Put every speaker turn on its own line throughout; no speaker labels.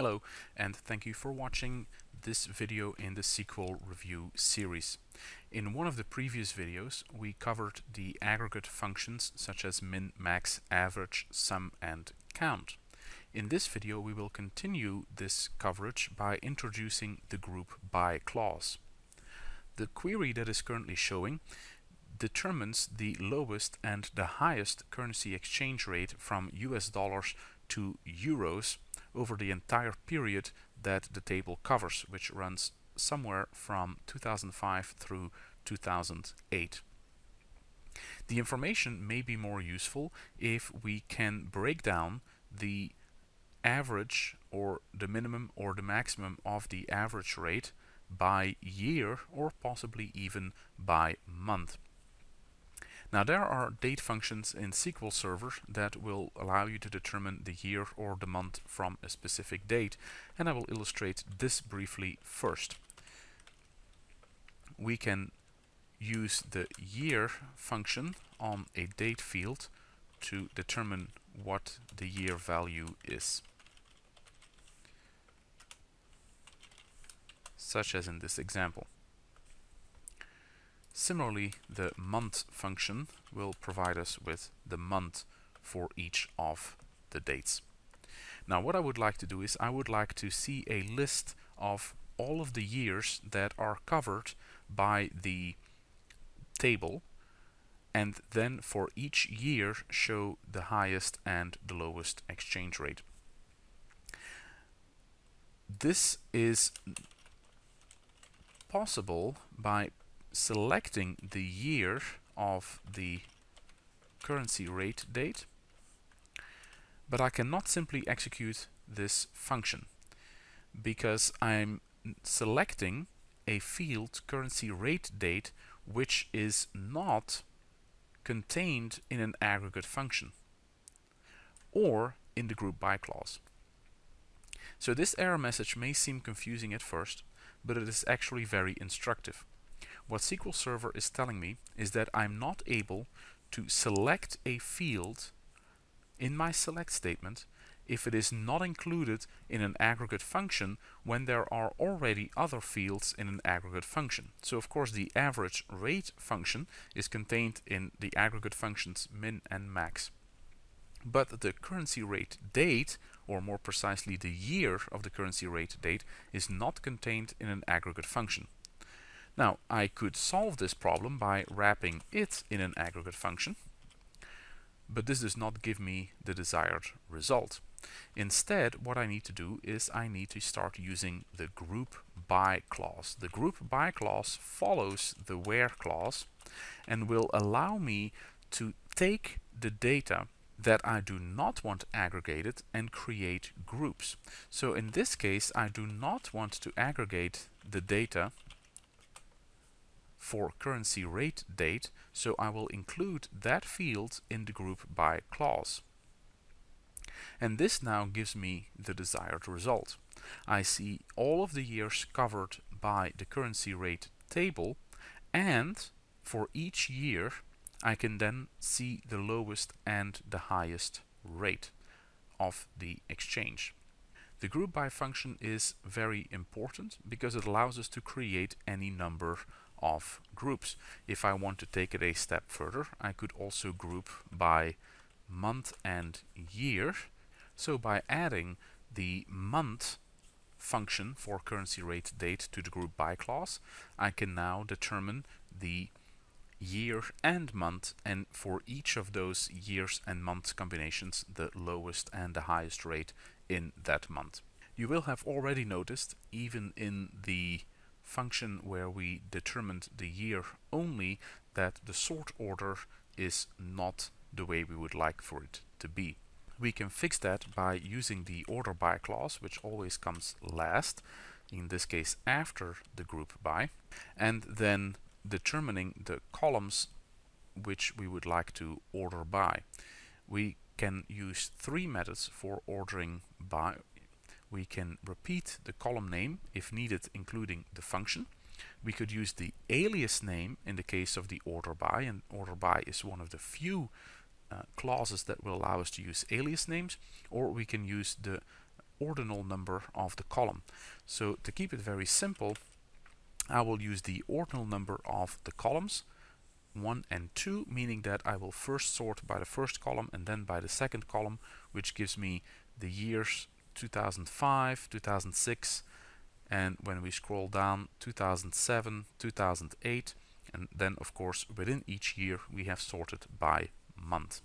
Hello and thank you for watching this video in the SQL review series. In one of the previous videos we covered the aggregate functions such as min, max, average, sum and count. In this video we will continue this coverage by introducing the group by clause. The query that is currently showing determines the lowest and the highest currency exchange rate from US dollars to euros over the entire period that the table covers, which runs somewhere from 2005 through 2008. The information may be more useful if we can break down the average or the minimum or the maximum of the average rate by year or possibly even by month. Now there are date functions in SQL Server that will allow you to determine the year or the month from a specific date and I will illustrate this briefly first. We can use the year function on a date field to determine what the year value is. Such as in this example. Similarly, the month function will provide us with the month for each of the dates. Now what I would like to do is I would like to see a list of all of the years that are covered by the table and then for each year show the highest and the lowest exchange rate. This is possible by selecting the year of the currency rate date but I cannot simply execute this function because I'm selecting a field currency rate date which is not contained in an aggregate function or in the group by clause. So this error message may seem confusing at first but it is actually very instructive. What SQL Server is telling me is that I'm not able to select a field in my select statement if it is not included in an aggregate function when there are already other fields in an aggregate function. So of course the average rate function is contained in the aggregate functions min and max. But the currency rate date, or more precisely the year of the currency rate date, is not contained in an aggregate function. Now, I could solve this problem by wrapping it in an aggregate function, but this does not give me the desired result. Instead, what I need to do is I need to start using the group by clause. The group by clause follows the where clause and will allow me to take the data that I do not want aggregated and create groups. So in this case, I do not want to aggregate the data for currency rate date, so I will include that field in the group by clause. And this now gives me the desired result. I see all of the years covered by the currency rate table and for each year I can then see the lowest and the highest rate of the exchange. The group by function is very important because it allows us to create any number of groups. If I want to take it a step further, I could also group by month and year. So by adding the month function for currency rate date to the group by clause, I can now determine the year and month and for each of those years and months combinations the lowest and the highest rate in that month. You will have already noticed even in the function where we determined the year only that the sort order is not the way we would like for it to be. We can fix that by using the order by clause, which always comes last, in this case after the group by, and then determining the columns which we would like to order by. We can use three methods for ordering by we can repeat the column name if needed including the function. We could use the alias name in the case of the order by and order by is one of the few uh, clauses that will allow us to use alias names or we can use the ordinal number of the column. So to keep it very simple, I will use the ordinal number of the columns 1 and 2 meaning that I will first sort by the first column and then by the second column which gives me the years 2005, 2006 and when we scroll down 2007, 2008 and then of course within each year we have sorted by month.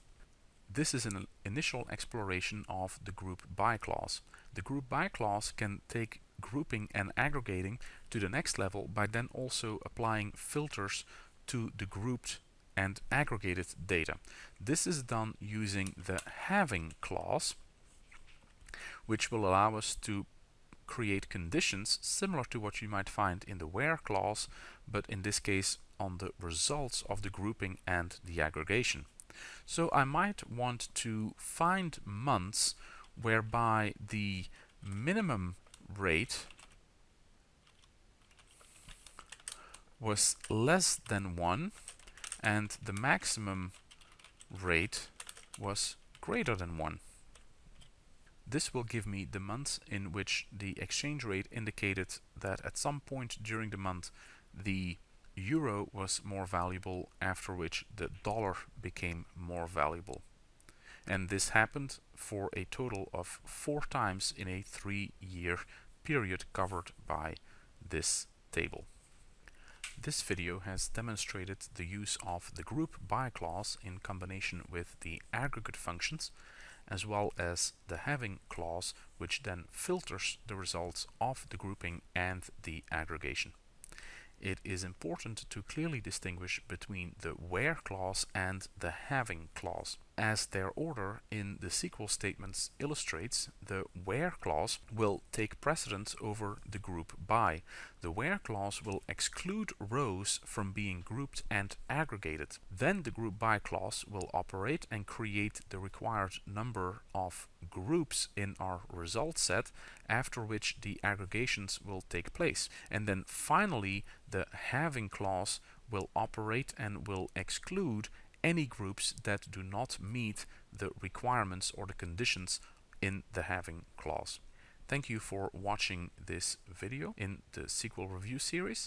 This is an initial exploration of the group by clause. The group by clause can take grouping and aggregating to the next level by then also applying filters to the grouped and aggregated data. This is done using the having clause which will allow us to create conditions similar to what you might find in the where clause but in this case on the results of the grouping and the aggregation. So I might want to find months whereby the minimum rate was less than 1 and the maximum rate was greater than 1. This will give me the months in which the exchange rate indicated that at some point during the month the euro was more valuable after which the dollar became more valuable. And this happened for a total of four times in a three-year period covered by this table. This video has demonstrated the use of the group by clause in combination with the aggregate functions as well as the having clause which then filters the results of the grouping and the aggregation it is important to clearly distinguish between the where clause and the having clause. As their order in the SQL statements illustrates, the where clause will take precedence over the group by. The where clause will exclude rows from being grouped and aggregated. Then the group by clause will operate and create the required number of groups in our result set after which the aggregations will take place. And then finally the having clause will operate and will exclude any groups that do not meet the requirements or the conditions in the having clause. Thank you for watching this video in the SQL review series.